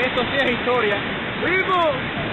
Esto sí es historia. ¡Vivo!